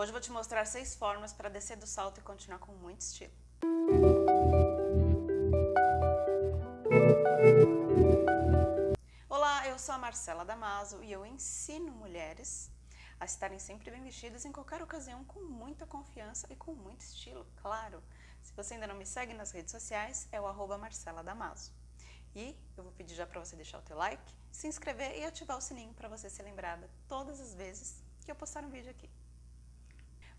Hoje eu vou te mostrar seis formas para descer do salto e continuar com muito estilo. Olá, eu sou a Marcela Damaso e eu ensino mulheres a estarem sempre bem vestidas em qualquer ocasião com muita confiança e com muito estilo, claro. Se você ainda não me segue nas redes sociais, é o arroba Marcela Damaso. E eu vou pedir já para você deixar o teu like, se inscrever e ativar o sininho para você ser lembrada todas as vezes que eu postar um vídeo aqui.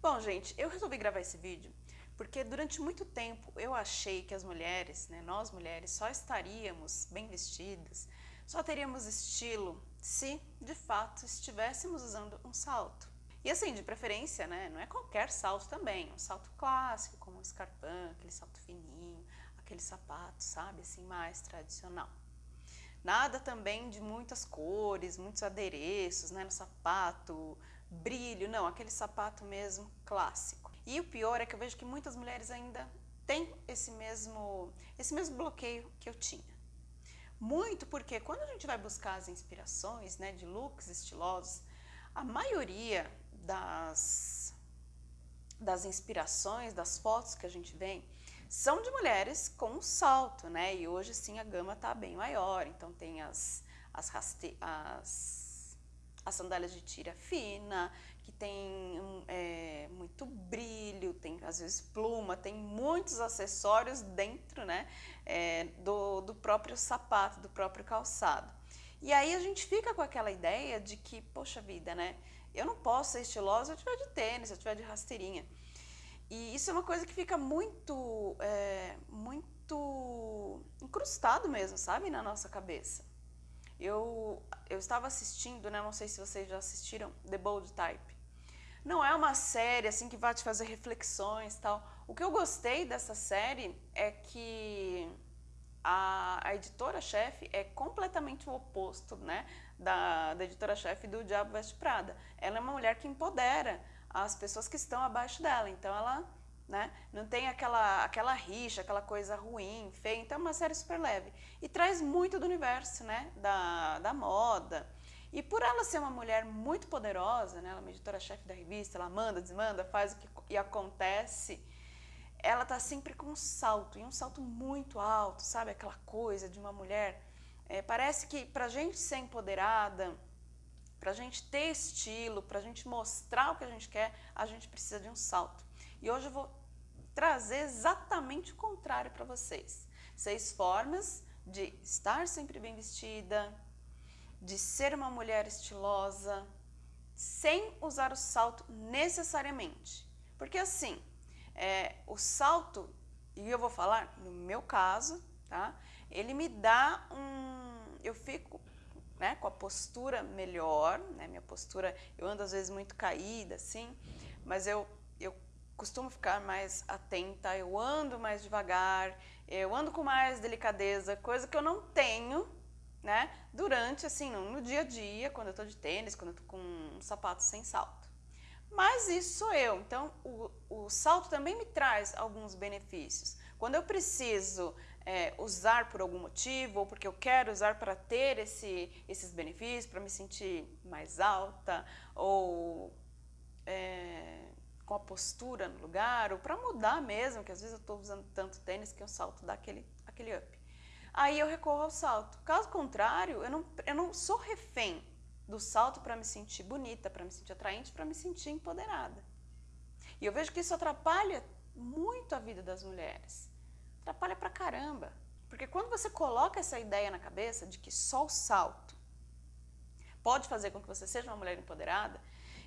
Bom, gente, eu resolvi gravar esse vídeo porque durante muito tempo eu achei que as mulheres, né, nós mulheres, só estaríamos bem vestidas, só teríamos estilo se, de fato, estivéssemos usando um salto. E assim, de preferência, né, não é qualquer salto também, um salto clássico, como um escarpão, aquele salto fininho, aquele sapato, sabe, assim, mais tradicional. Nada também de muitas cores, muitos adereços né, no sapato, brilho, não, aquele sapato mesmo clássico. E o pior é que eu vejo que muitas mulheres ainda têm esse mesmo, esse mesmo bloqueio que eu tinha. Muito porque quando a gente vai buscar as inspirações né, de looks estilosos, a maioria das, das inspirações, das fotos que a gente vê, são de mulheres com salto, né? E hoje sim a gama tá bem maior, então tem as, as, raste as, as sandálias de tira fina, que tem é, muito brilho, tem às vezes pluma, tem muitos acessórios dentro né, é, do, do próprio sapato, do próprio calçado. E aí a gente fica com aquela ideia de que, poxa vida, né? Eu não posso ser estilosa se eu tiver de tênis, se eu tiver de rasteirinha. E isso é uma coisa que fica muito, é, muito incrustado mesmo, sabe, na nossa cabeça. Eu, eu estava assistindo, né, não sei se vocês já assistiram, The Bold Type. Não é uma série assim que vai te fazer reflexões tal. O que eu gostei dessa série é que a, a editora-chefe é completamente o oposto né, da, da editora-chefe do Diabo Veste Prada. Ela é uma mulher que empodera as pessoas que estão abaixo dela. Então ela né, não tem aquela, aquela rixa, aquela coisa ruim, feia. Então é uma série super leve. E traz muito do universo né, da, da moda. E por ela ser uma mulher muito poderosa, né, ela é editora-chefe da revista, ela manda, desmanda, faz o que e acontece, ela tá sempre com um salto, e um salto muito alto, sabe? Aquela coisa de uma mulher. É, parece que pra gente ser empoderada, para a gente ter estilo, para a gente mostrar o que a gente quer, a gente precisa de um salto. E hoje eu vou trazer exatamente o contrário para vocês. Seis formas de estar sempre bem vestida, de ser uma mulher estilosa, sem usar o salto necessariamente. Porque assim, é, o salto, e eu vou falar no meu caso, tá? Ele me dá um... Eu fico né, com a postura melhor, né, minha postura, eu ando às vezes muito caída, assim, mas eu, eu costumo ficar mais atenta, eu ando mais devagar, eu ando com mais delicadeza, coisa que eu não tenho, né, durante, assim, no, dia a dia, quando eu tô de tênis, quando eu tô com um sapato sem salto. Mas isso sou eu, então o, o salto também me traz alguns benefícios. Quando eu preciso é, usar por algum motivo, ou porque eu quero usar para ter esse, esses benefícios, para me sentir mais alta, ou é, com a postura no lugar, ou para mudar mesmo, que às vezes eu estou usando tanto tênis que o salto dá aquele, aquele up. Aí eu recorro ao salto. Caso contrário, eu não, eu não sou refém do salto para me sentir bonita, para me sentir atraente, para me sentir empoderada. E eu vejo que isso atrapalha muito a vida das mulheres atrapalha pra caramba. Porque quando você coloca essa ideia na cabeça de que só o salto pode fazer com que você seja uma mulher empoderada,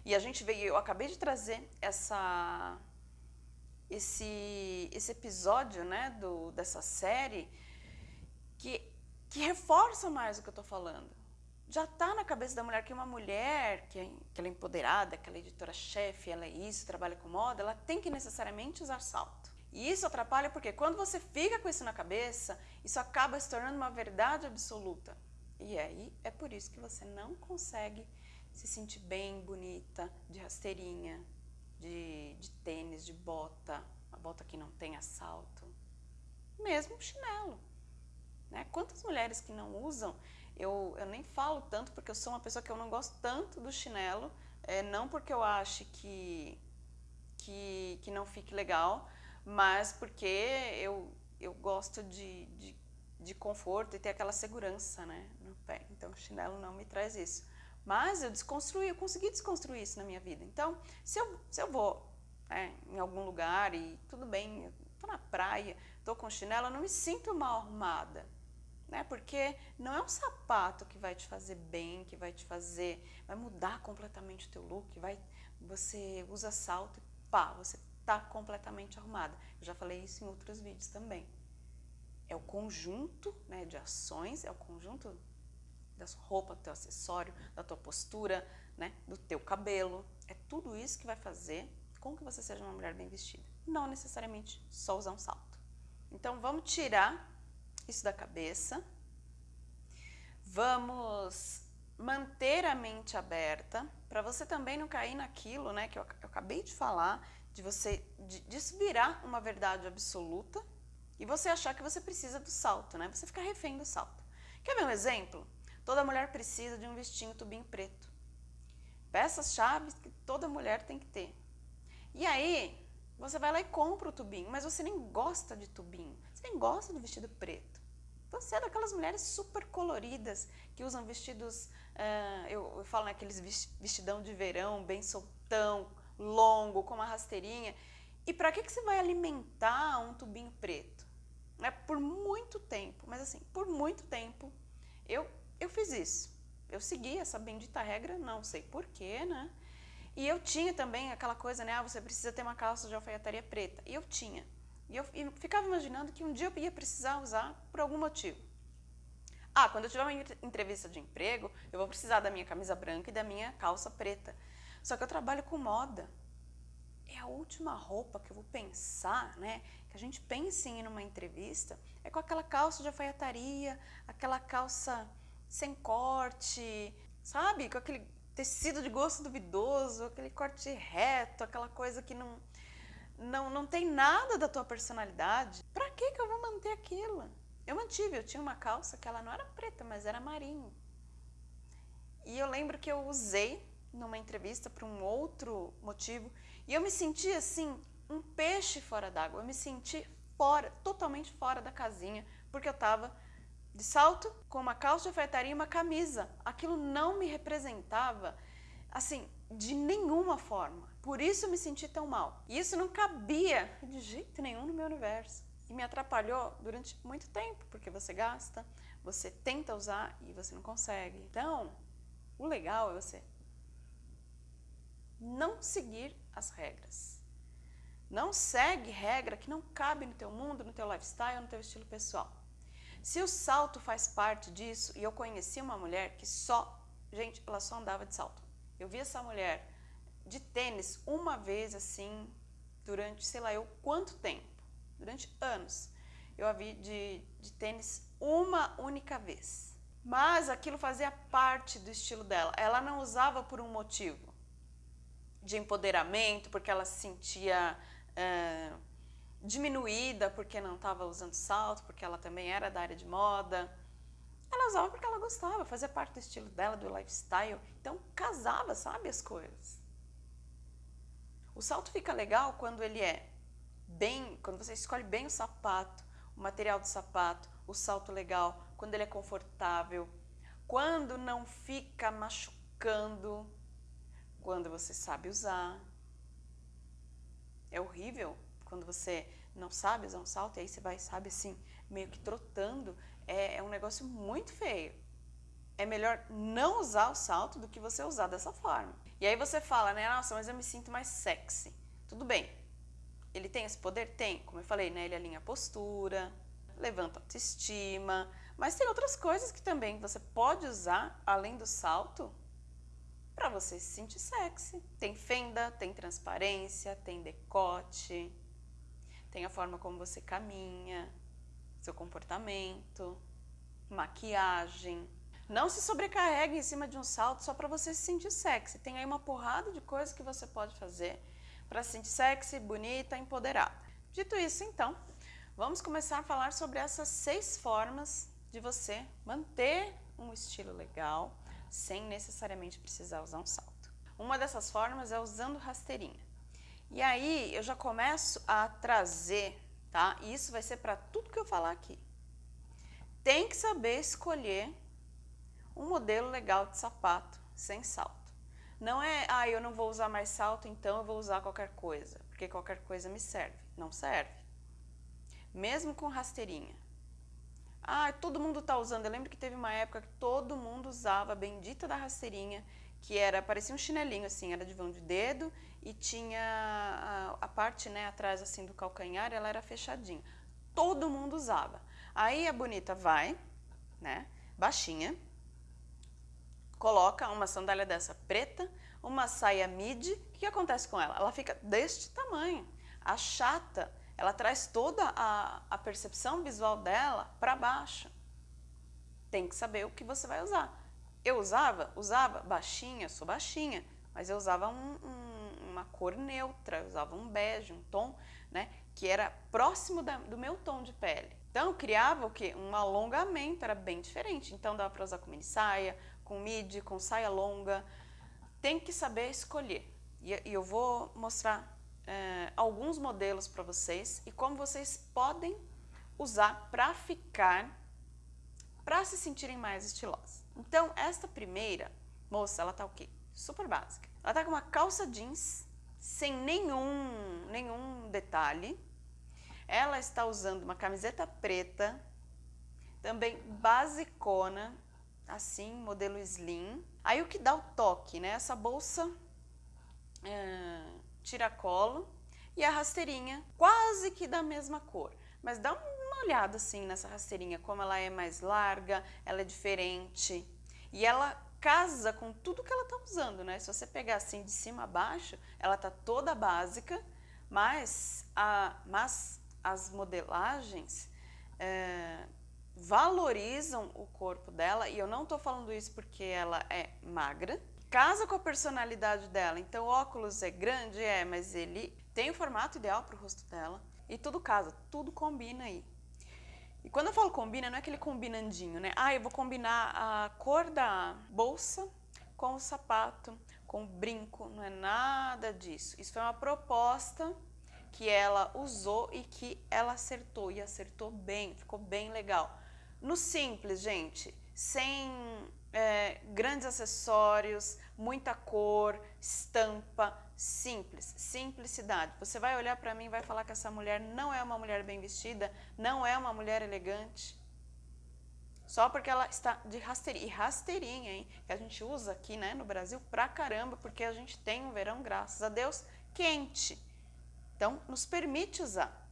e a gente veio, eu acabei de trazer essa, esse, esse episódio né, do, dessa série que, que reforça mais o que eu estou falando. Já está na cabeça da mulher que uma mulher, que, é, que ela é empoderada, que ela é editora-chefe, ela é isso, trabalha com moda, ela tem que necessariamente usar salto. E isso atrapalha porque quando você fica com isso na cabeça, isso acaba se tornando uma verdade absoluta. E aí é por isso que você não consegue se sentir bem, bonita, de rasteirinha, de, de tênis, de bota, uma bota que não tem assalto, mesmo chinelo. Né? Quantas mulheres que não usam, eu, eu nem falo tanto porque eu sou uma pessoa que eu não gosto tanto do chinelo, é, não porque eu ache que que, que não fique legal, mas porque eu, eu gosto de, de, de conforto e ter aquela segurança né, no pé. Então o chinelo não me traz isso. Mas eu desconstruí, eu consegui desconstruir isso na minha vida. Então, se eu, se eu vou né, em algum lugar e tudo bem, estou na praia, estou com chinelo, eu não me sinto mal arrumada. Né? Porque não é um sapato que vai te fazer bem, que vai te fazer, vai mudar completamente o teu look, vai, você usa salto e pá, você está completamente arrumada. Eu já falei isso em outros vídeos também. É o conjunto né, de ações, é o conjunto da sua roupa, do teu acessório, da tua postura, né, do teu cabelo. É tudo isso que vai fazer com que você seja uma mulher bem vestida. Não necessariamente só usar um salto. Então vamos tirar isso da cabeça. Vamos manter a mente aberta para você também não cair naquilo né, que eu, acabei de falar, de você de, desvirar uma verdade absoluta e você achar que você precisa do salto, né? Você ficar refém do salto. Quer ver um exemplo? Toda mulher precisa de um vestinho tubinho preto. Peças-chave que toda mulher tem que ter. E aí, você vai lá e compra o tubinho, mas você nem gosta de tubinho, você nem gosta do vestido preto. Você é daquelas mulheres super coloridas que usam vestidos, uh, eu, eu, falo naqueles vestidão de verão, bem soltão, longo, com uma rasteirinha. E para que, que você vai alimentar um tubinho preto? É por muito tempo, mas assim, por muito tempo, eu eu fiz isso. Eu segui essa bendita regra, não sei porquê, né? E eu tinha também aquela coisa, né? Ah, você precisa ter uma calça de alfaiataria preta. E eu tinha. E eu ficava imaginando que um dia eu ia precisar usar por algum motivo. Ah, quando eu tiver uma entrevista de emprego, eu vou precisar da minha camisa branca e da minha calça preta. Só que eu trabalho com moda. É a última roupa que eu vou pensar, né? Que a gente pense em ir numa entrevista, é com aquela calça de alfaiataria, aquela calça sem corte, sabe? Com aquele tecido de gosto duvidoso, aquele corte reto, aquela coisa que não, não, não tem nada da tua personalidade. Pra que que eu vou manter aquilo? Eu mantive, eu tinha uma calça que ela não era preta, mas era marinho. E eu lembro que eu usei numa entrevista para um outro motivo e eu me senti assim, um peixe fora d'água. Eu me senti fora, totalmente fora da casinha, porque eu estava de salto, com uma calça de e uma camisa. Aquilo não me representava, assim, de nenhuma forma. Por isso eu me senti tão mal. E isso não cabia de jeito nenhum no meu universo. E me atrapalhou durante muito tempo, porque você gasta, você tenta usar e você não consegue. Então, o legal é você não seguir as regras. Não segue regra que não cabe no teu mundo, no teu lifestyle, no teu estilo pessoal. Se o salto faz parte disso, e eu conheci uma mulher que só, gente, ela só andava de salto. Eu vi essa mulher de tênis uma vez assim, durante sei lá eu quanto tempo, durante anos. Eu a vi de, de tênis uma única vez. Mas aquilo fazia parte do estilo dela. Ela não usava por um motivo de empoderamento, porque ela se sentia. Uh, diminuída porque não estava usando salto, porque ela também era da área de moda. Ela usava porque ela gostava, fazia parte do estilo dela, do lifestyle. Então casava, sabe, as coisas. O salto fica legal quando ele é bem, quando você escolhe bem o sapato, o material do sapato, o salto legal, quando ele é confortável, quando não fica machucando, quando você sabe usar. É horrível quando você não sabe usar um salto, e aí você vai, sabe, assim, meio que trotando, é, é um negócio muito feio. É melhor não usar o salto do que você usar dessa forma. E aí você fala, né, nossa, mas eu me sinto mais sexy. Tudo bem, ele tem esse poder? Tem, como eu falei, né, ele alinha a postura, levanta a autoestima, mas tem outras coisas que também você pode usar, além do salto, para você se sentir sexy. Tem fenda, tem transparência, tem decote, tem a forma como você caminha, seu comportamento, maquiagem. Não se sobrecarregue em cima de um salto só para você se sentir sexy. Tem aí uma porrada de coisas que você pode fazer para se sentir sexy, bonita, empoderada. Dito isso, então, vamos começar a falar sobre essas seis formas de você manter um estilo legal sem necessariamente precisar usar um salto. Uma dessas formas é usando rasteirinha. E aí eu já começo a trazer, tá? E isso vai ser para tudo que eu falar aqui. Tem que saber escolher um modelo legal de sapato sem salto. Não é, ah, eu não vou usar mais salto, então eu vou usar qualquer coisa, porque qualquer coisa me serve. Não serve. Mesmo com rasteirinha. Ah, todo mundo está usando. Eu lembro que teve uma época que todo mundo usava a bendita da rasteirinha, que era, parecia um chinelinho assim, era de vão de dedo e tinha a, a parte né, atrás assim do calcanhar, ela era fechadinha. Todo mundo usava. Aí a bonita vai, né, baixinha, coloca uma sandália dessa preta, uma saia midi, o que acontece com ela? Ela fica deste tamanho, achata, ela traz toda a, a percepção visual dela para baixo. Tem que saber o que você vai usar. Eu usava? Usava baixinha, sou baixinha, mas eu usava um, um, cor neutra, eu usava um bege, um tom, né, que era próximo da, do meu tom de pele. Então, eu criava o quê? Um alongamento, era bem diferente. Então, dava para usar com mini saia, com midi, com saia longa. Tem que saber escolher. E, e eu vou mostrar é, alguns modelos para vocês e como vocês podem usar para ficar, para se sentirem mais estilosas. Então, esta primeira moça, ela tá o quê? Super básica. Ela tá com uma calça jeans, sem nenhum, nenhum detalhe. Ela está usando uma camiseta preta, também basicona, assim, modelo slim. Aí o que dá o toque, né? Essa bolsa é, tiracolo e a rasteirinha quase que da mesma cor. Mas dá uma olhada assim nessa rasteirinha, como ela é mais larga, ela é diferente. E ela casa com tudo que ela tá usando, né? Se você pegar assim de cima a baixo, ela tá toda básica, mas, a, mas as modelagens é, valorizam o corpo dela, e eu não tô falando isso porque ela é magra, casa com a personalidade dela. Então, o óculos é grande, é, mas ele tem o formato ideal para o rosto dela. E tudo casa, tudo combina aí. E quando eu falo combina, não é aquele combinandinho, né? Ah, eu vou combinar a cor da bolsa com o sapato, com o brinco. Não é nada disso. Isso foi uma proposta que ela usou e que ela acertou. E acertou bem, ficou bem legal. No simples, gente, sem é, grandes acessórios, muita cor, estampa, simples, simplicidade. Você vai olhar para mim e vai falar que essa mulher não é uma mulher bem vestida, não é uma mulher elegante. Só porque ela está de rasteirinha, e rasteirinha, hein? Que a gente usa aqui né, no Brasil pra caramba, porque a gente tem um verão, graças a Deus, quente. Então, nos permite usar.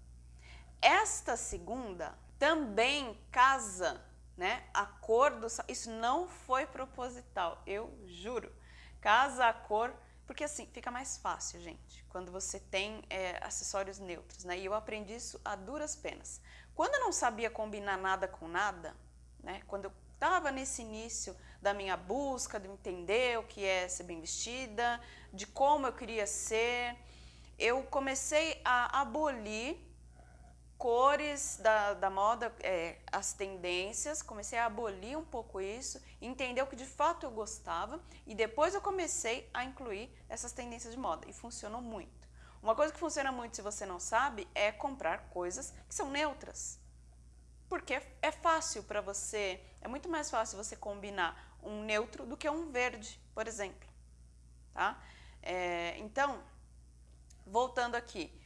Esta segunda também casa né? A cor do isso não foi proposital, eu juro. Casa a cor, porque assim fica mais fácil, gente, quando você tem é, acessórios neutros, né? E eu aprendi isso a duras penas. Quando eu não sabia combinar nada com nada, né? Quando eu estava nesse início da minha busca, de entender o que é ser bem vestida, de como eu queria ser, eu comecei a abolir cores da, da moda, é, as tendências, comecei a abolir um pouco isso, entender o que de fato eu gostava e depois eu comecei a incluir essas tendências de moda e funcionou muito. Uma coisa que funciona muito se você não sabe é comprar coisas que são neutras. Porque é fácil para você, é muito mais fácil você combinar um neutro do que um verde, por exemplo. Tá? É, então, voltando aqui,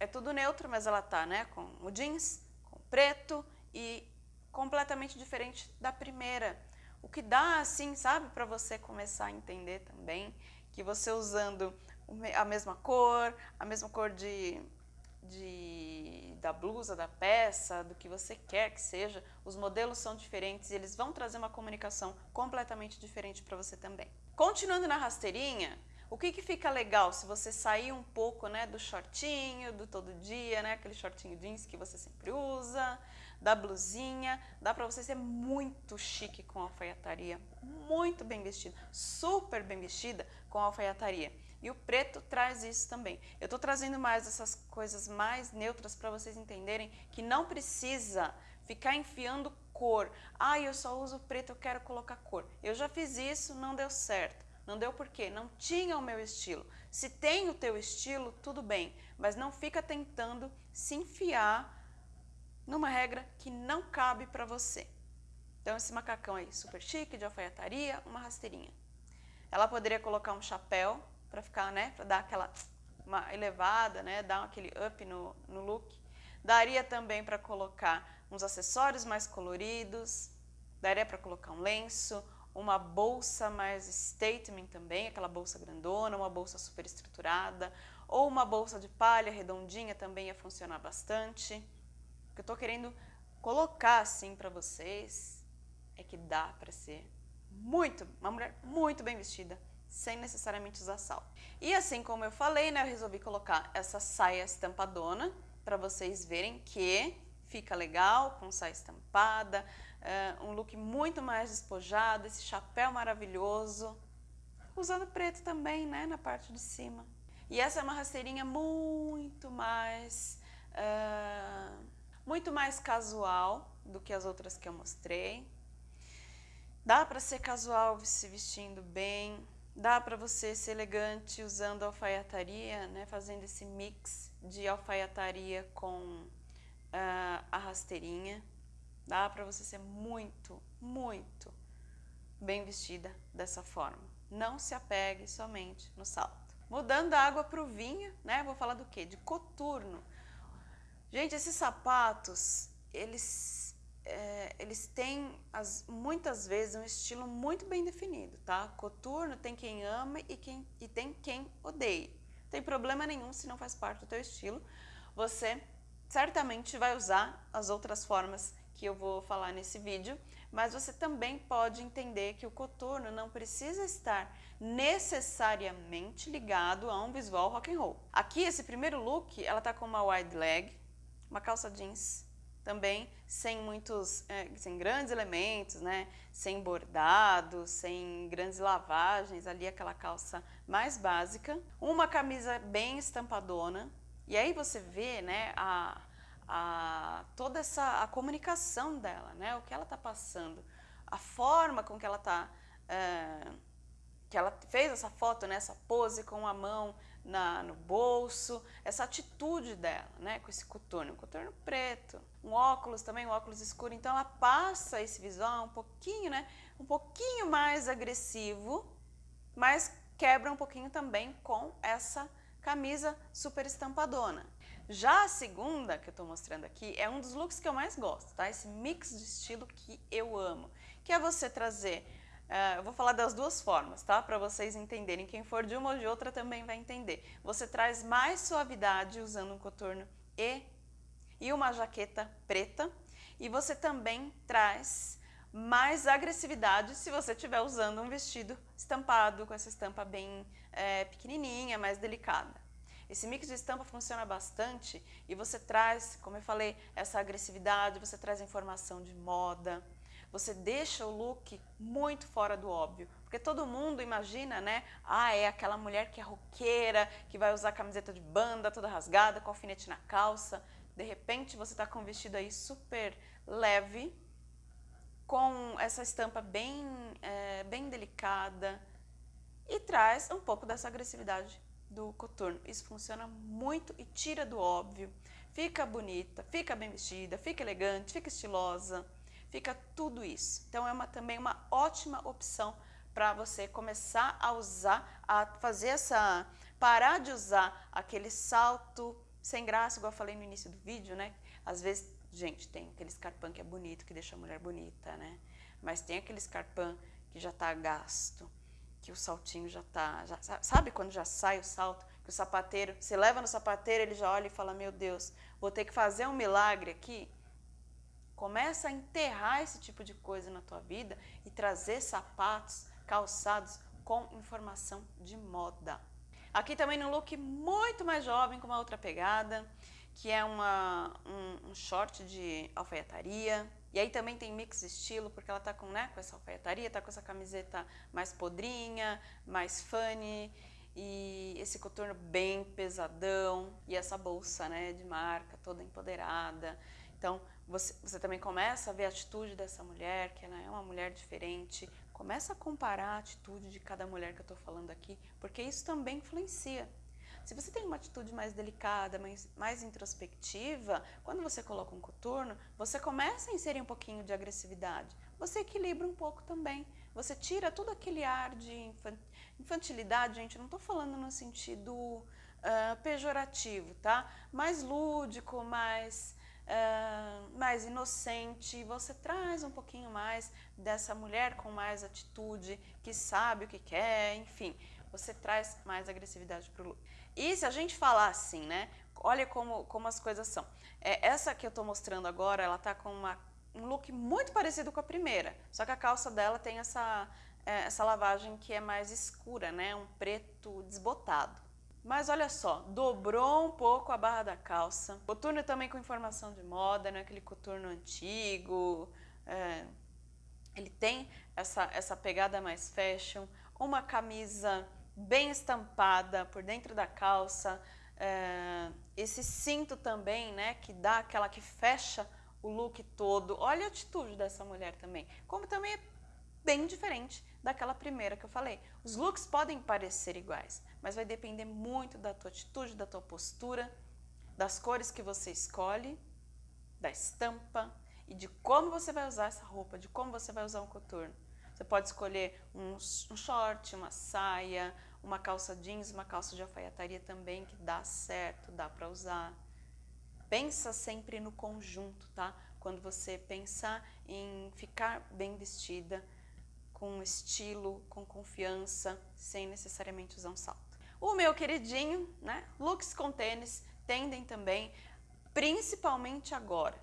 é tudo neutro, mas ela tá, né, com o jeans, com o preto e completamente diferente da primeira. O que dá, assim, sabe, para você começar a entender também que você usando a mesma cor, a mesma cor de, de, da blusa, da peça, do que você quer que seja, os modelos são diferentes e eles vão trazer uma comunicação completamente diferente para você também. Continuando na rasteirinha, o que, que fica legal se você sair um pouco né, do shortinho, do todo dia, né, aquele shortinho jeans que você sempre usa, da blusinha, dá para você ser muito chique com alfaiataria, muito bem vestida, super bem vestida com alfaiataria. E o preto traz isso também. Eu estou trazendo mais essas coisas mais neutras para vocês entenderem que não precisa ficar enfiando cor. Ah, eu só uso preto, eu quero colocar cor. Eu já fiz isso, não deu certo. Não deu porque não tinha o meu estilo. Se tem o teu estilo, tudo bem, mas não fica tentando se enfiar numa regra que não cabe para você. Então esse macacão aí, super chique, de alfaiataria, uma rasteirinha. Ela poderia colocar um chapéu para ficar, né, para dar aquela uma elevada, né, dar aquele up no, no look. Daria também para colocar uns acessórios mais coloridos, daria para colocar um lenço, uma bolsa mais statement também, aquela bolsa grandona, uma bolsa super estruturada, ou uma bolsa de palha redondinha também ia funcionar bastante. O que eu estou querendo colocar assim para vocês é que dá para ser muito, uma mulher muito bem vestida, sem necessariamente usar salto. E assim como eu falei, né, eu resolvi colocar essa saia estampadona para vocês verem que fica legal com saia estampada, uh, um look muito mais despojado, esse chapéu maravilhoso, usando preto também, né, na parte de cima. E essa é uma rasteirinha muito mais, uh, muito mais casual do que as outras que eu mostrei. Dá para ser casual se vestindo bem, dá para você ser elegante usando alfaiataria, né, fazendo esse mix de alfaiataria com uh, a rasteirinha. Dá para você ser muito, muito bem vestida dessa forma. Não se apegue somente no salto. Mudando a água para o vinho, né? Vou falar do que? De coturno. Gente, esses sapatos, eles, é, eles têm as, muitas vezes um estilo muito bem definido, tá? Coturno tem quem ama e, quem, e tem quem odeia. Não tem problema nenhum se não faz parte do teu estilo. Você certamente vai usar as outras formas que eu vou falar nesse vídeo, mas você também pode entender que o coturno não precisa estar necessariamente ligado a um visual rock and roll. Aqui, esse primeiro look, ela tá com uma wide leg, uma calça jeans, também sem muitos, é, sem grandes elementos, né? Sem bordado, sem grandes lavagens, ali aquela calça mais básica. Uma camisa bem estampadona, e aí você vê, né, a, a, toda essa a comunicação dela, né? O que ela está passando, a forma com que ela está, é, que ela fez essa foto, né? Essa pose com a mão na, no bolso, essa atitude dela, né? Com esse coturno, um coturno preto, um óculos também, um óculos escuro. Então ela passa esse visual um pouquinho, né? Um pouquinho mais agressivo, mas quebra um pouquinho também com essa camisa super estampadona. Já a segunda que eu estou mostrando aqui é um dos looks que eu mais gosto, tá? Esse mix de estilo que eu amo, que é você trazer, uh, eu vou falar das duas formas, tá? Para vocês entenderem, quem for de uma ou de outra também vai entender. Você traz mais suavidade usando um coturno e, e uma jaqueta preta, e você também traz mais agressividade se você estiver usando um vestido estampado, com essa estampa bem é, pequenininha, mais delicada. Esse mix de estampa funciona bastante e você traz, como eu falei, essa agressividade, você traz informação de moda, você deixa o look muito fora do óbvio. Porque todo mundo imagina, né? Ah, é aquela mulher que é roqueira, que vai usar camiseta de banda toda rasgada, com alfinete na calça. De repente você está com um vestido aí super leve, com essa estampa bem, é, bem delicada e traz um pouco dessa agressividade do coturno. Isso funciona muito e tira do óbvio. Fica bonita, fica bem vestida, fica elegante, fica estilosa, fica tudo isso. Então é uma, também uma ótima opção para você começar a usar, a fazer essa, parar de usar aquele salto sem graça, igual eu falei no início do vídeo, né? Às vezes, gente, tem aquele escarpão que é bonito, que deixa a mulher bonita, né? Mas tem aquele escarpão que já está gasto, que o saltinho já tá, já, sabe quando já sai o salto, que o sapateiro, você leva no sapateiro, ele já olha e fala, meu Deus, vou ter que fazer um milagre aqui? Começa a enterrar esse tipo de coisa na tua vida e trazer sapatos, calçados com informação de moda. Aqui também no look muito mais jovem, com uma outra pegada, que é uma, um, um short de alfaiataria, e aí também tem mix estilo, porque ela tá com, né, com essa alfaiataria, tá com essa camiseta mais podrinha, mais funny, e esse coturno bem pesadão, e essa bolsa, né, de marca, toda empoderada. Então, você, você também começa a ver a atitude dessa mulher, que ela é uma mulher diferente, Começa a comparar a atitude de cada mulher que eu estou falando aqui, porque isso também influencia. Se você tem uma atitude mais delicada, mais, mais introspectiva, quando você coloca um coturno, você começa a inserir um pouquinho de agressividade. Você equilibra um pouco também. Você tira todo aquele ar de infantilidade, gente, não estou falando no sentido uh, pejorativo, tá? Mais lúdico, mais uh, mais inocente, você traz um pouquinho mais dessa mulher com mais atitude, que sabe o que quer, enfim, você traz mais agressividade para o look. E se a gente falar assim, né, olha como, como as coisas são. É, essa que eu estou mostrando agora, ela está com uma, um look muito parecido com a primeira, só que a calça dela tem essa, é, essa lavagem que é mais escura, né, um preto desbotado. Mas olha só, dobrou um pouco a barra da calça. Coturno também com informação de moda, não é aquele coturno antigo. É, ele tem essa, essa pegada mais fashion. Uma camisa bem estampada por dentro da calça. É, esse cinto também, né, que dá aquela que fecha o look todo. Olha a atitude dessa mulher também. Como também é bem diferente daquela primeira que eu falei. Os looks podem parecer iguais, mas vai depender muito da tua atitude, da tua postura, das cores que você escolhe, da estampa e de como você vai usar essa roupa, de como você vai usar um coturno. Você pode escolher um, um short, uma saia, uma calça jeans, uma calça de alfaiataria também, que dá certo, dá para usar. Pensa sempre no conjunto, tá? Quando você pensar em ficar bem vestida, com estilo, com confiança, sem necessariamente usar um salto. O meu queridinho, né? Looks com tênis tendem também, principalmente agora.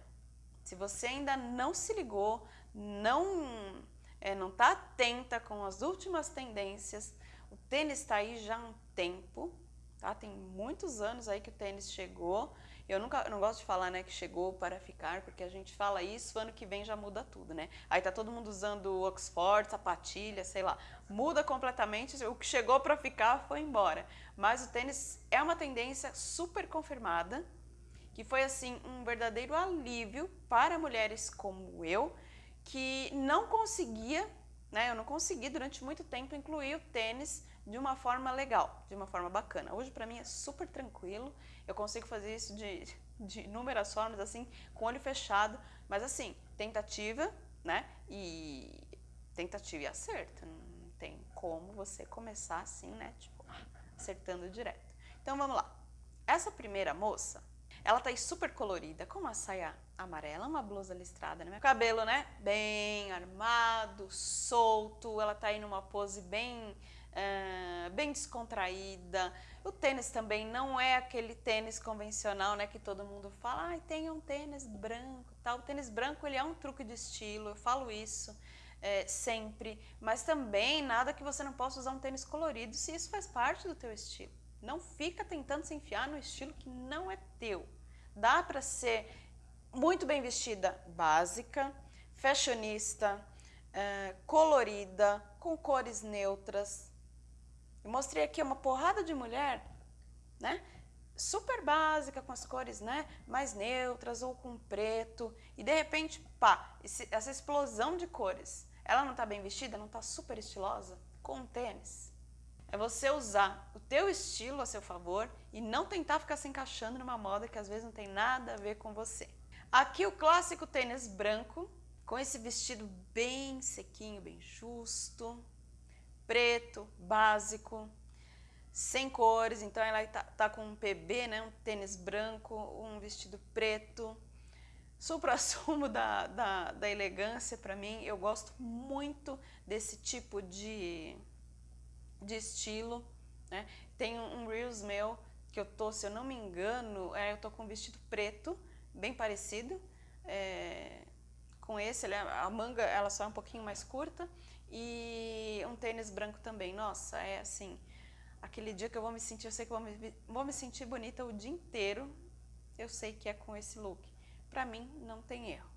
Se você ainda não se ligou, não é, não está atenta com as últimas tendências, o tênis está aí já há um tempo, tá? Tem muitos anos aí que o tênis chegou eu nunca, não gosto de falar, né, que chegou para ficar, porque a gente fala isso, ano que vem já muda tudo, né? Aí tá todo mundo usando Oxford, sapatilha, sei lá. Muda completamente, o que chegou para ficar foi embora. Mas o tênis é uma tendência super confirmada, que foi assim um verdadeiro alívio para mulheres como eu, que não conseguia, né, eu não consegui durante muito tempo incluir o tênis de uma forma legal, de uma forma bacana. Hoje para mim é super tranquilo, eu consigo fazer isso de, de inúmeras formas, assim, com olho fechado, mas assim, tentativa, né, e tentativa e acerto, não tem como você começar assim, né, tipo, acertando direto. Então vamos lá, essa primeira moça, ela tá aí super colorida, com uma saia amarela, uma blusa listrada, né? cabelo, né, bem armado, solto, ela tá aí numa pose bem uh, bem descontraída. O tênis também não é aquele tênis convencional, né, que todo mundo fala, ah, tem um tênis branco, tal. O tênis branco ele é um truque de estilo, eu falo isso é, sempre, mas também nada que você não possa usar um tênis colorido se isso faz parte do teu estilo. Não fica tentando se enfiar no estilo que não é teu. Dá para ser muito bem vestida, básica, fashionista, é, colorida, com cores neutras, eu mostrei aqui uma porrada de mulher, né? Super básica, com as cores né, mais neutras ou com preto. E de repente, pá, esse, essa explosão de cores. Ela não está bem vestida, não está super estilosa? Com tênis. É você usar o teu estilo a seu favor e não tentar ficar se encaixando numa moda que às vezes não tem nada a ver com você. Aqui o clássico tênis branco, com esse vestido bem sequinho, bem justo, preto, básico, sem cores, então ela tá, tá com um PB, né, um tênis branco, um vestido preto. Supra-sumo da, da, da elegância para mim, eu gosto muito desse tipo de, de estilo. Né? Tem um Reels meu que eu tô, se eu não me engano, é, eu tô com um vestido preto, bem parecido, é, com esse, ele, é, a manga ela só é um pouquinho mais curta e um tênis branco também. Nossa, é assim, aquele dia que eu vou me sentir, eu sei que vou me, vou me sentir bonita o dia inteiro, eu sei que é com esse look. Para mim, não tem erro.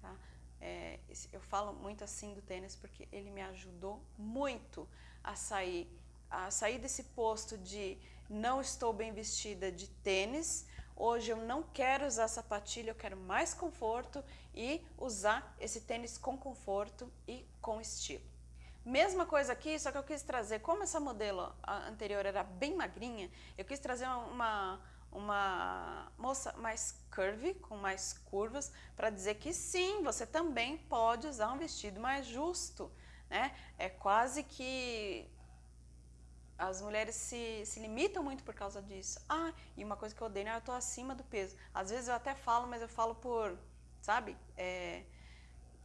Tá? É, eu falo muito assim do tênis porque ele me ajudou muito a sair, a sair desse posto de não estou bem vestida de tênis, hoje eu não quero usar sapatilha, eu quero mais conforto e usar esse tênis com conforto e com estilo. Mesma coisa aqui, só que eu quis trazer, como essa modelo anterior era bem magrinha, eu quis trazer uma, uma moça mais curvy, com mais curvas, para dizer que sim, você também pode usar um vestido mais justo, né? É quase que as mulheres se, se limitam muito por causa disso. Ah, e uma coisa que eu odeio, né? eu tô acima do peso. Às vezes eu até falo, mas eu falo por, sabe? É,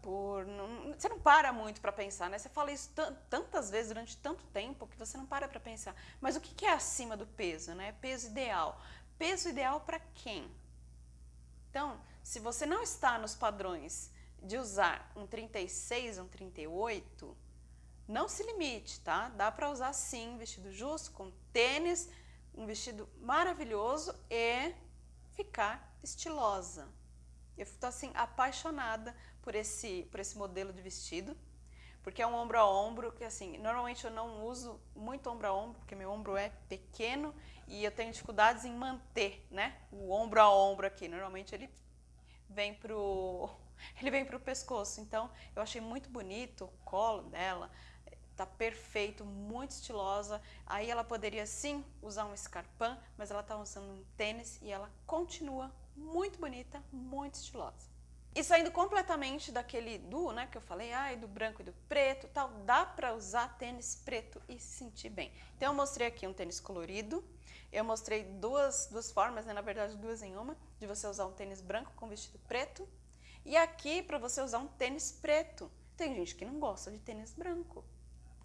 por não, você não para muito para pensar, né? Você fala isso tantas vezes durante tanto tempo que você não para para pensar. Mas o que, que é acima do peso, né? Peso ideal. Peso ideal para quem? Então, se você não está nos padrões de usar um 36, um 38, não se limite, tá? Dá para usar sim vestido justo, com tênis, um vestido maravilhoso e ficar estilosa. Eu estou assim apaixonada por esse, por esse modelo de vestido, porque é um ombro a ombro, que assim, normalmente eu não uso muito ombro a ombro, porque meu ombro é pequeno e eu tenho dificuldades em manter, né, o ombro a ombro aqui. Normalmente ele vem pro ele vem pro pescoço. Então, eu achei muito bonito o colo dela, tá perfeito, muito estilosa. Aí ela poderia sim usar um escarpão, mas ela tá usando um tênis e ela continua muito bonita, muito estilosa. E saindo completamente daquele duo, né, que eu falei, ai, do branco e do preto, tal, dá para usar tênis preto e se sentir bem. Então eu mostrei aqui um tênis colorido, eu mostrei duas, duas formas, né, na verdade duas em uma, de você usar um tênis branco com vestido preto, e aqui para você usar um tênis preto. Tem gente que não gosta de tênis branco.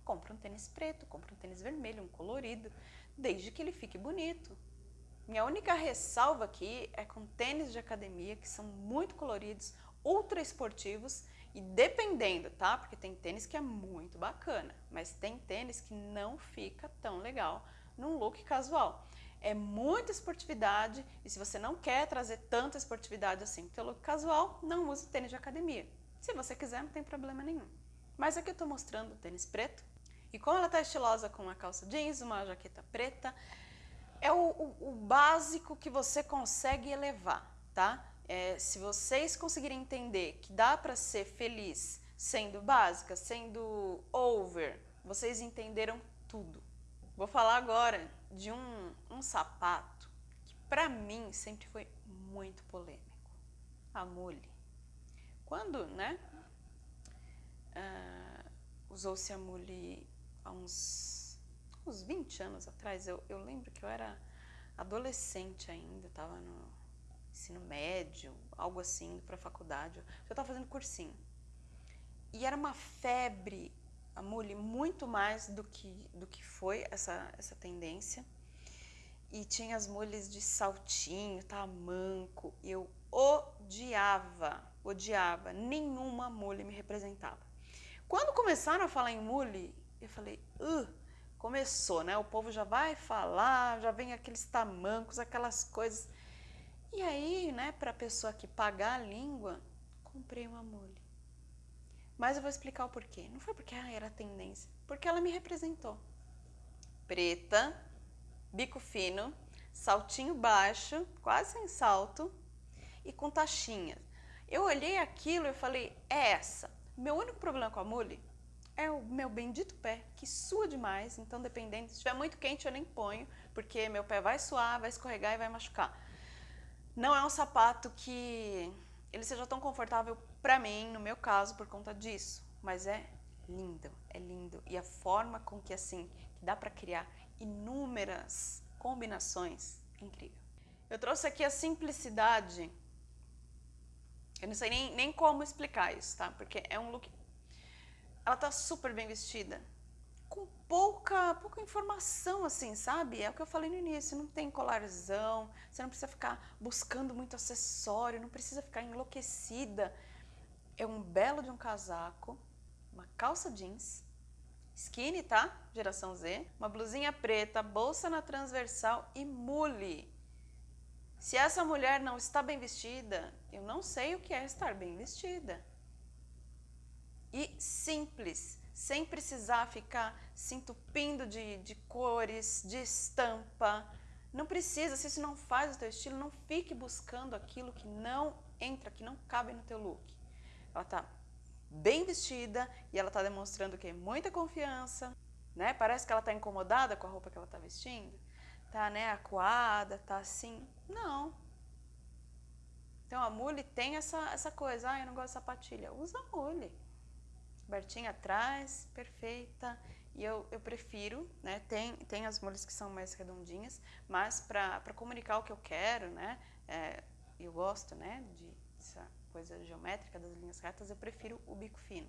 Compra um tênis preto, compra um tênis vermelho, um colorido, desde que ele fique bonito. Minha única ressalva aqui é com tênis de academia, que são muito coloridos, ultra esportivos e dependendo, tá? Porque tem tênis que é muito bacana, mas tem tênis que não fica tão legal num look casual. É muita esportividade e se você não quer trazer tanta esportividade assim pro look casual, não use tênis de academia. Se você quiser, não tem problema nenhum. Mas aqui eu tô mostrando o tênis preto e como ela tá estilosa com uma calça jeans, uma jaqueta preta, é o, o, o básico que você consegue elevar, tá? É, se vocês conseguirem entender que dá para ser feliz sendo básica, sendo over, vocês entenderam tudo. Vou falar agora de um, um sapato que para mim sempre foi muito polêmico. A mule. Quando, né, uh, usou-se a mule há uns uns 20 anos atrás, eu, eu lembro que eu era adolescente ainda, estava no ensino médio, algo assim, para faculdade, eu estava fazendo cursinho. E era uma febre, a mule, muito mais do que, do que foi essa, essa tendência. E tinha as mules de saltinho, tamanco, eu odiava, odiava, nenhuma mule me representava. Quando começaram a falar em mule, eu falei, uh, começou, né? O povo já vai falar, já vem aqueles tamancos, aquelas coisas. E aí, né, para a pessoa que pagar a língua, comprei uma mule. Mas eu vou explicar o porquê. Não foi porque ah, era tendência, porque ela me representou. Preta, bico fino, saltinho baixo, quase sem salto e com taxinhas. Eu olhei aquilo e falei, é essa. Meu único problema com a mule é o meu bendito pé, que sua demais, então dependendo, se estiver muito quente eu nem ponho, porque meu pé vai suar, vai escorregar e vai machucar. Não é um sapato que ele seja tão confortável para mim, no meu caso, por conta disso, mas é lindo, é lindo. E a forma com que assim, que dá para criar inúmeras combinações, é incrível. Eu trouxe aqui a simplicidade, eu não sei nem, nem como explicar isso, tá? Porque é um look ela tá super bem vestida. Com pouca, pouca informação, assim, sabe? É o que eu falei no início, não tem colarzão, você não precisa ficar buscando muito acessório, não precisa ficar enlouquecida. É um belo de um casaco, uma calça jeans, skinny, tá? Geração Z, uma blusinha preta, bolsa na transversal e mule. Se essa mulher não está bem vestida, eu não sei o que é estar bem vestida e simples, sem precisar ficar se entupindo de, de cores, de estampa. Não precisa, se isso não faz o teu estilo, não fique buscando aquilo que não entra, que não cabe no teu look. Ela tá bem vestida e ela está demonstrando que muita confiança, né? Parece que ela está incomodada com a roupa que ela está vestindo, tá, né, acuada, tá assim. Não. Então a mule tem essa, essa coisa, ah, eu não gosto de sapatilha. Usa a mule. Bertinha atrás, perfeita. E eu, eu prefiro, né, tem, tem as mules que são mais redondinhas, mas para comunicar o que eu quero, né, é, eu gosto, né, de, dessa coisa geométrica das linhas retas, eu prefiro o bico fino.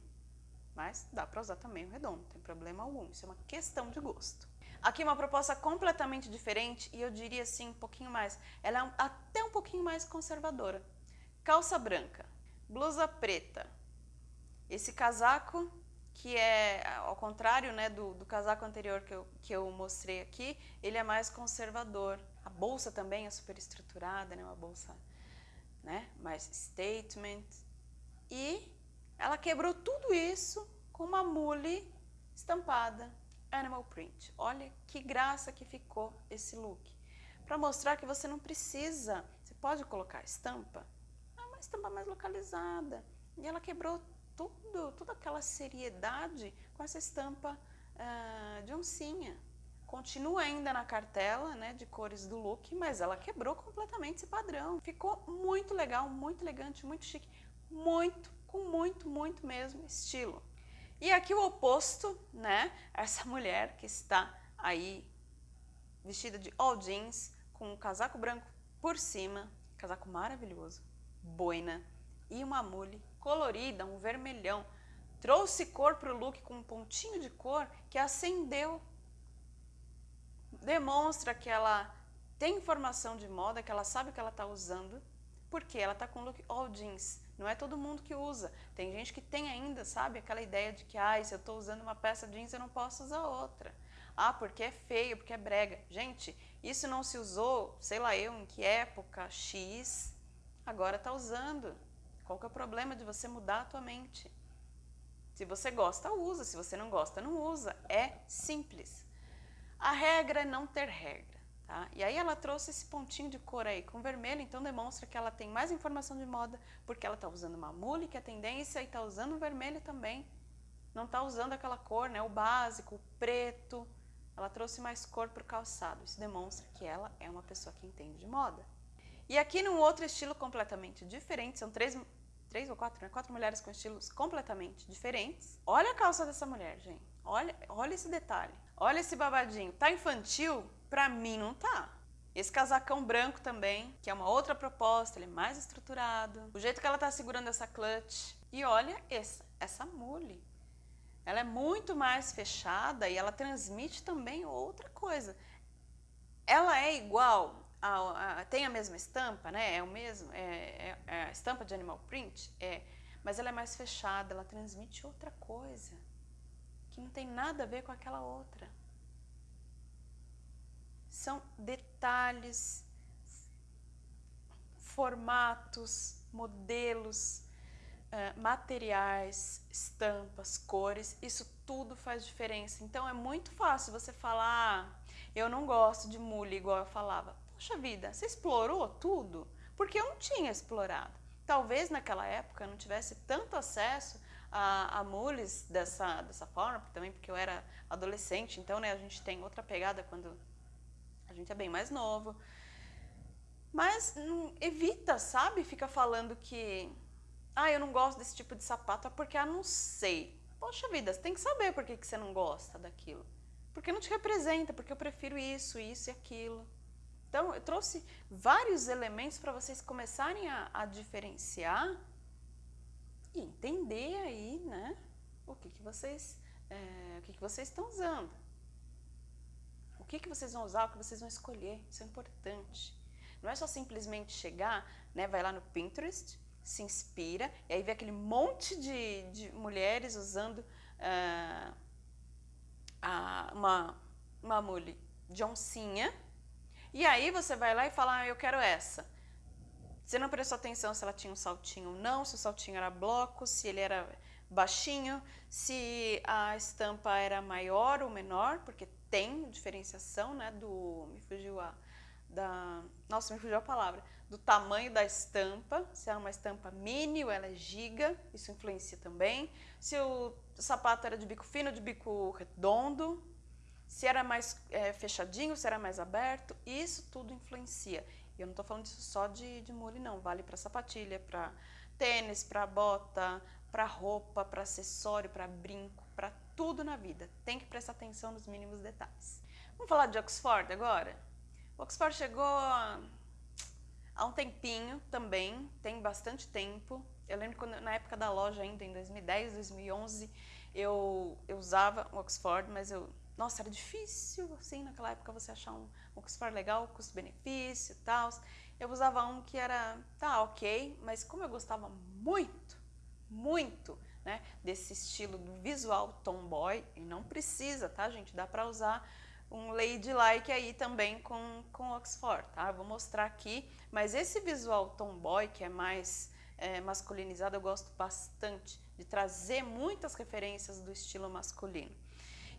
Mas dá para usar também o redondo, não tem problema algum, isso é uma questão de gosto. Aqui uma proposta completamente diferente e eu diria assim um pouquinho mais, ela é até um pouquinho mais conservadora. Calça branca, blusa preta, esse casaco que é, ao contrário né, do, do casaco anterior que eu, que eu mostrei aqui, ele é mais conservador. A bolsa também é super estruturada, né, uma bolsa mais statement. E ela quebrou tudo isso com uma mule estampada, animal print. Olha que graça que ficou esse look. Para mostrar que você não precisa, você pode colocar estampa, é uma estampa mais localizada. E ela quebrou tudo, toda aquela seriedade com essa estampa uh, de oncinha. Continua ainda na cartela né, de cores do look, mas ela quebrou completamente esse padrão. Ficou muito legal, muito elegante, muito chique, muito, com muito, muito mesmo estilo. E aqui o oposto, né? Essa mulher que está aí vestida de all jeans, com um casaco branco por cima, casaco maravilhoso, boina e uma mule colorida, um vermelhão. Trouxe cor para o look com um pontinho de cor que acendeu demonstra que ela tem informação de moda, que ela sabe que ela está usando, porque ela está com look all jeans. Não é todo mundo que usa. Tem gente que tem ainda, sabe, aquela ideia de que ah, se eu estou usando uma peça jeans, eu não posso usar outra. Ah, porque é feio, porque é brega. Gente, isso não se usou, sei lá eu, em que época, X, agora está usando. Qual que é o problema de você mudar a tua mente? Se você gosta, usa. Se você não gosta, não usa. É simples. A regra é não ter regra. Tá? E aí ela trouxe esse pontinho de cor aí com vermelho, então demonstra que ela tem mais informação de moda, porque ela está usando uma mule, que é tendência, e está usando o vermelho também. Não está usando aquela cor, né, o básico, o preto. Ela trouxe mais cor para o calçado. Isso demonstra que ela é uma pessoa que entende de moda. E aqui num outro estilo completamente diferente, são três, três ou quatro, né? quatro mulheres com estilos completamente diferentes. Olha a calça dessa mulher, gente. Olha, olha esse detalhe. Olha esse babadinho. Tá infantil? Pra mim não tá. Esse casacão branco também, que é uma outra proposta, ele é mais estruturado. O jeito que ela tá segurando essa clutch. E olha essa, essa mule. Ela é muito mais fechada e ela transmite também outra coisa. Ela é igual, a, a, tem a mesma estampa, né? É o mesmo, é, é, é a estampa de animal print, é, mas ela é mais fechada, ela transmite outra coisa que não tem nada a ver com aquela outra. São detalhes, formatos, modelos, uh, materiais, estampas, cores, isso tudo faz diferença. Então é muito fácil você falar, ah, eu não gosto de mule igual eu falava. Poxa vida, você explorou tudo? Porque eu não tinha explorado. Talvez naquela época eu não tivesse tanto acesso a, a mules dessa, dessa forma, também porque eu era adolescente, então né, a gente tem outra pegada quando gente é bem mais novo. Mas hum, evita, sabe? Fica falando que ah, eu não gosto desse tipo de sapato, é porque eu não sei. Poxa vida, você tem que saber por que, que você não gosta daquilo. Porque não te representa, porque eu prefiro isso, isso e aquilo. Então, eu trouxe vários elementos para vocês começarem a, a diferenciar e entender aí, né, o que, que vocês é, o que, que vocês estão usando. Que, que vocês vão usar, o que vocês vão escolher, isso é importante. Não é só simplesmente chegar, né, vai lá no Pinterest, se inspira, e aí vê aquele monte de, de mulheres usando uh, a, uma, uma mule de oncinha, e aí você vai lá e fala, ah, eu quero essa. Você não prestou atenção se ela tinha um saltinho ou não, se o saltinho era bloco, se ele era baixinho, se a estampa era maior ou menor, porque tem diferenciação, né, do, me fugiu a, da... Nossa, me fugiu a palavra. Do tamanho da estampa, se é uma estampa mini ou ela é giga, isso influencia também. Se o sapato era de bico fino de bico redondo, se era mais é, fechadinho, se era mais aberto, isso tudo influencia. E eu não estou falando disso só de, de mule, não. Vale para sapatilha, para tênis, para bota, para roupa, para acessório, para brinco, tudo na vida. Tem que prestar atenção nos mínimos detalhes. Vamos falar de Oxford agora? O Oxford chegou há um tempinho também, tem bastante tempo. Eu lembro quando na época da loja ainda, em 2010, 2011, eu, eu usava o Oxford, mas eu nossa, era difícil, assim, naquela época você achar um, Oxford legal, custo-benefício e tal. Eu usava um que era, tá, ok, mas como eu gostava muito, muito, né, desse estilo visual tomboy, e não precisa, tá, gente? Dá pra usar um ladylike aí também com, com Oxford, tá? Eu vou mostrar aqui, mas esse visual tomboy, que é mais é, masculinizado, eu gosto bastante de trazer muitas referências do estilo masculino.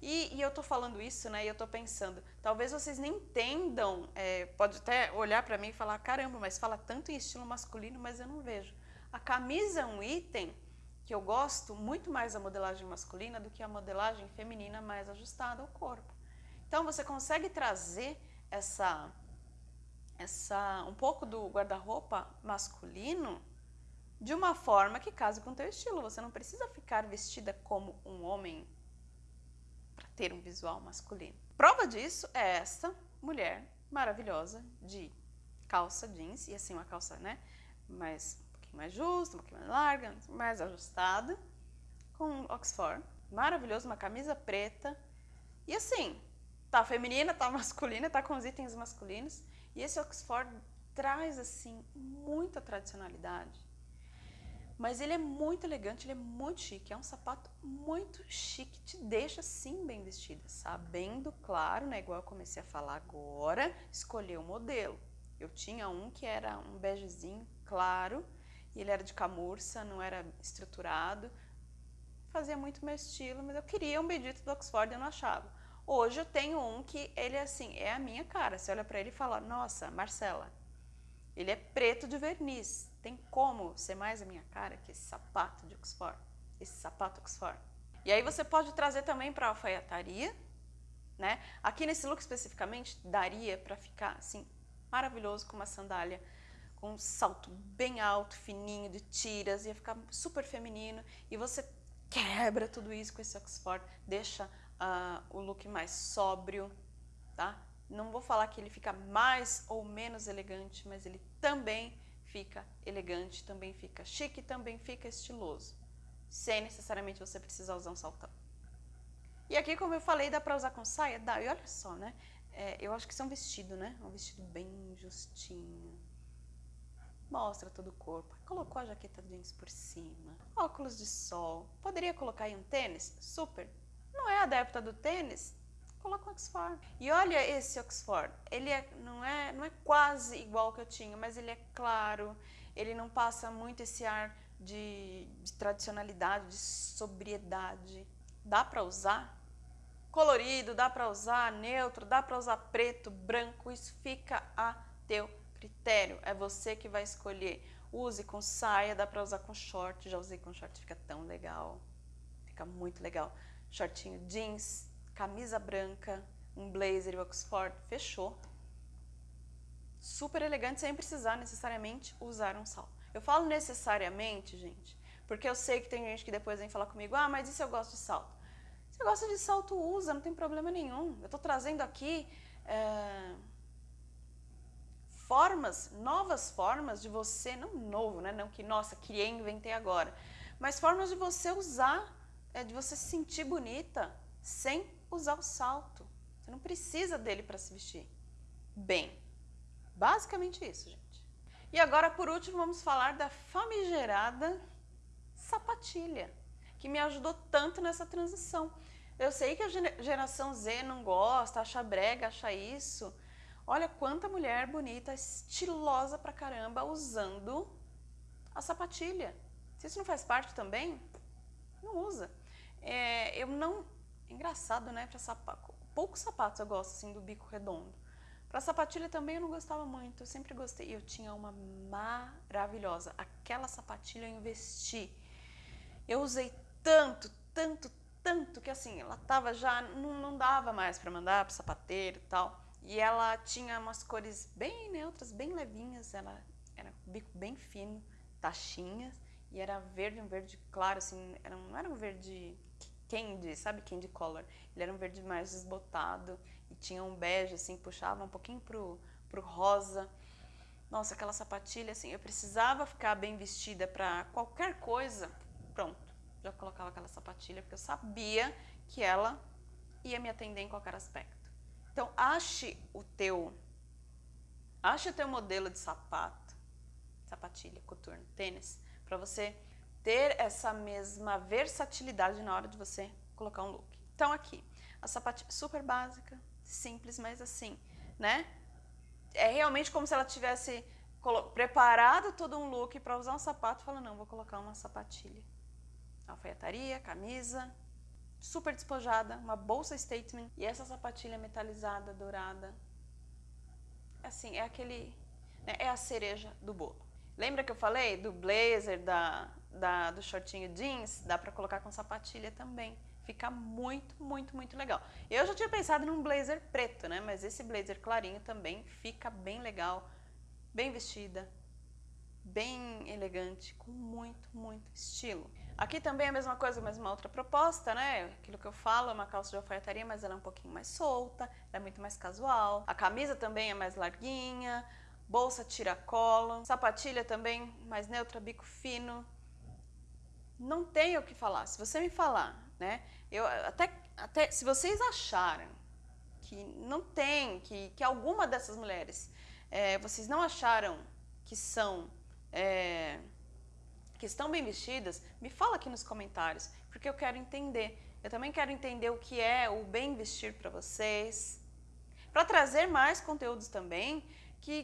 E, e eu tô falando isso, né, e eu tô pensando, talvez vocês nem entendam, é, pode até olhar para mim e falar, caramba, mas fala tanto em estilo masculino, mas eu não vejo. A camisa é um item que eu gosto muito mais da modelagem masculina do que a modelagem feminina mais ajustada ao corpo. Então você consegue trazer essa, essa um pouco do guarda-roupa masculino de uma forma que case com o teu estilo. Você não precisa ficar vestida como um homem ter um visual masculino. Prova disso é essa mulher maravilhosa de calça jeans, e assim uma calça, né, mais, um pouquinho mais justa, um pouquinho mais larga, mais ajustada, com Oxford, maravilhoso, uma camisa preta, e assim, tá feminina, tá masculina, tá com os itens masculinos, e esse Oxford traz, assim, muita tradicionalidade, mas ele é muito elegante, ele é muito chique, é um sapato muito chique, te deixa sim bem vestida, sabendo, claro, né, igual eu comecei a falar agora, escolher o modelo. Eu tinha um que era um begezinho claro, e ele era de camurça, não era estruturado, fazia muito meu estilo, mas eu queria um bendito do Oxford e não achava. Hoje eu tenho um que ele assim, é a minha cara, você olha para ele e fala, nossa, Marcela, ele é preto de verniz, tem como ser mais a minha cara que esse sapato de Oxford? Esse sapato Oxford. E aí você pode trazer também para alfaiataria, né? Aqui nesse look especificamente, daria para ficar assim, maravilhoso com uma sandália com um salto bem alto, fininho, de tiras, ia ficar super feminino. E você quebra tudo isso com esse Oxford, deixa uh, o look mais sóbrio, tá? Não vou falar que ele fica mais ou menos elegante, mas ele também fica elegante, também fica chique, também fica estiloso, sem necessariamente você precisar usar um saltão. E aqui, como eu falei, dá pra usar com saia? Dá, e olha só, né? É, eu acho que isso é um vestido, né? Um vestido bem justinho. Mostra todo o corpo. Colocou a jaqueta jeans por cima. Óculos de sol. Poderia colocar aí um tênis? Super. Não é adepta do tênis? coloca o Oxford. E olha esse Oxford, ele é, não, é, não é quase igual ao que eu tinha, mas ele é claro, ele não passa muito esse ar de, de tradicionalidade, de sobriedade. Dá para usar? Colorido, dá para usar neutro, dá para usar preto, branco, isso fica a teu critério, é você que vai escolher. Use com saia, dá para usar com short, já usei com short, fica tão legal, fica muito legal. Shortinho jeans, camisa branca, um blazer Oxford, fechou. Super elegante sem precisar necessariamente usar um salto. Eu falo necessariamente, gente, porque eu sei que tem gente que depois vem falar comigo, ah, mas e se eu gosto de salto? Se você gosta de salto, usa, não tem problema nenhum. Eu estou trazendo aqui é, formas, novas formas de você, não novo, né? Não que, nossa, criei, inventei agora, mas formas de você usar, é, de você se sentir bonita sem usar o salto. Você não precisa dele para se vestir. Bem, basicamente isso, gente. E agora, por último, vamos falar da famigerada sapatilha, que me ajudou tanto nessa transição. Eu sei que a geração Z não gosta, acha brega, acha isso. Olha quanta mulher bonita, estilosa pra caramba, usando a sapatilha. Se isso não faz parte também, não usa. É, eu não Engraçado, né? Pra sapato, poucos sapatos eu gosto assim do bico redondo. Para sapatilha também eu não gostava muito, eu sempre gostei. Eu tinha uma maravilhosa, aquela sapatilha eu investi. Eu usei tanto, tanto, tanto que assim, ela tava já, não, não dava mais para mandar pro sapateiro e tal. E ela tinha umas cores bem neutras, bem levinhas, ela era bico bem fino, taxinhas, e era verde, um verde claro, assim, era, não era um verde candy, sabe candy color? Ele era um verde mais desbotado e tinha um bege, assim, puxava um pouquinho pro, pro rosa. Nossa, aquela sapatilha, assim, eu precisava ficar bem vestida para qualquer coisa, pronto, já colocava aquela sapatilha, porque eu sabia que ela ia me atender em qualquer aspecto. Então, ache o teu, ache o teu modelo de sapato, sapatilha, coturno, tênis, para você ter essa mesma versatilidade na hora de você colocar um look. Então aqui, a sapatilha super básica, simples, mas assim, né? É realmente como se ela tivesse preparado todo um look para usar um sapato e fala, não, vou colocar uma sapatilha. Alfaiataria, camisa, super despojada, uma bolsa statement e essa sapatilha metalizada, dourada. Assim, é aquele, né, é a cereja do bolo. Lembra que eu falei do blazer, da, da, do shortinho jeans? Dá pra colocar com sapatilha também. Fica muito, muito, muito legal. Eu já tinha pensado num blazer preto, né? Mas esse blazer clarinho também fica bem legal, bem vestida, bem elegante, com muito, muito estilo. Aqui também é a mesma coisa, mas uma outra proposta, né? Aquilo que eu falo é uma calça de alfaiataria, mas ela é um pouquinho mais solta, é muito mais casual. A camisa também é mais larguinha, bolsa tiracolo, sapatilha também mais neutra, bico fino. Não tenho o que falar. Se você me falar, né? Eu até, até se vocês acharem que não tem, que, que alguma dessas mulheres, é, vocês não acharam que são é, que estão bem vestidas, me fala aqui nos comentários, porque eu quero entender. Eu também quero entender o que é o bem vestir para vocês, para trazer mais conteúdos também que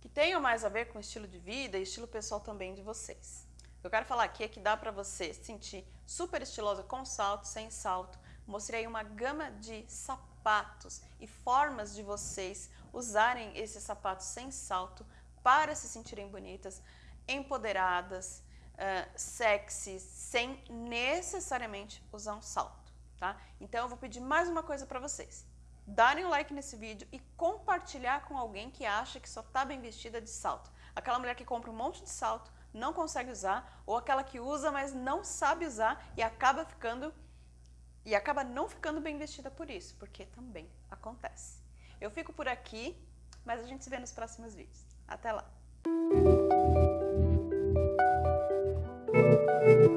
que tenham mais a ver com estilo de vida e estilo pessoal também de vocês. Eu quero falar aqui é que dá para você se sentir super estilosa com salto, sem salto. Mostrei uma gama de sapatos e formas de vocês usarem esses sapatos sem salto para se sentirem bonitas, empoderadas, uh, sexy, sem necessariamente usar um salto, tá? Então eu vou pedir mais uma coisa para vocês darem um like nesse vídeo e compartilhar com alguém que acha que só está bem vestida de salto. Aquela mulher que compra um monte de salto, não consegue usar, ou aquela que usa, mas não sabe usar e acaba ficando e acaba não ficando bem vestida por isso, porque também acontece. Eu fico por aqui, mas a gente se vê nos próximos vídeos. Até lá! Música